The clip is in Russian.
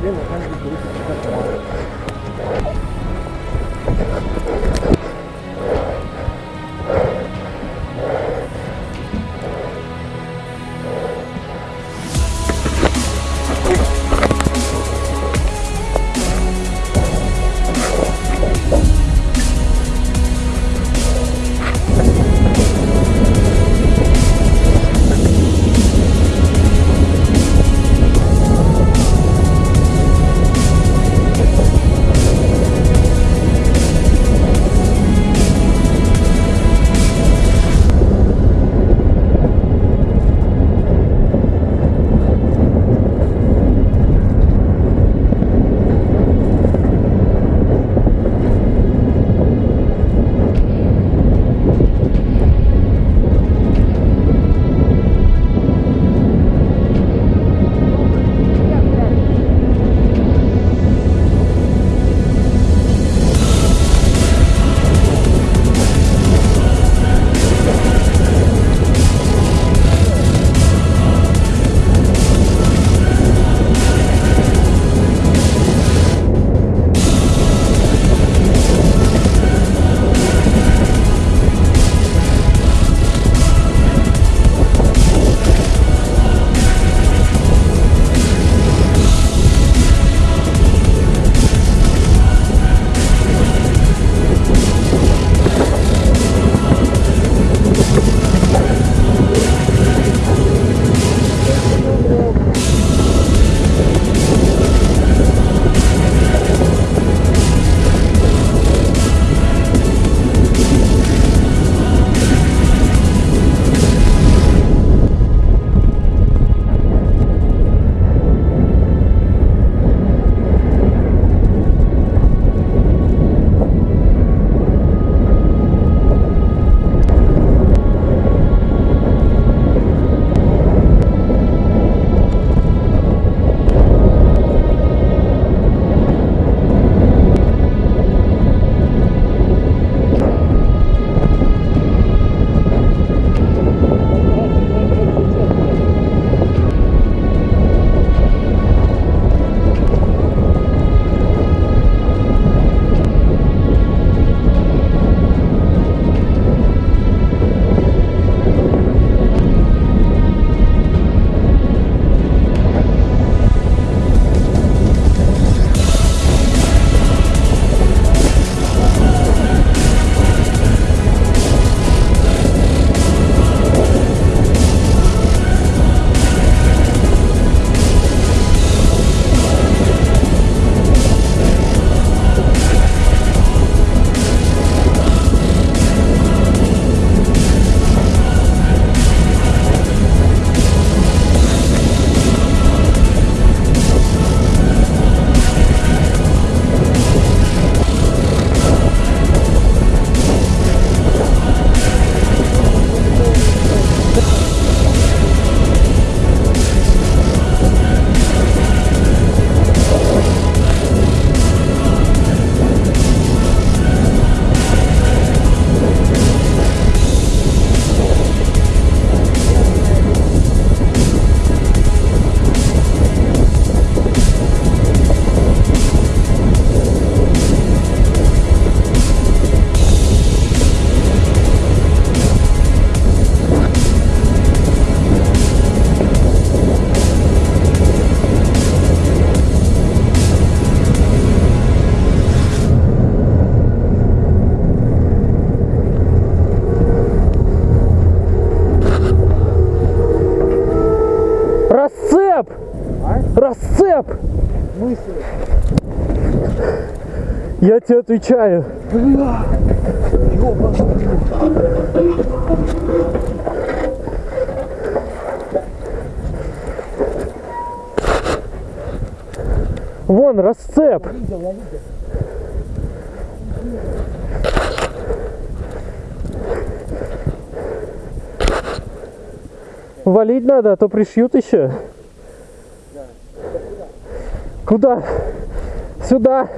でも、感じてくれてよかった。Мысли. Я тебе отвечаю. Бля! Ёбаный. Вон, расцеп. Видел, я видел. Валить надо, а то пришьют еще. Куда? Сюда.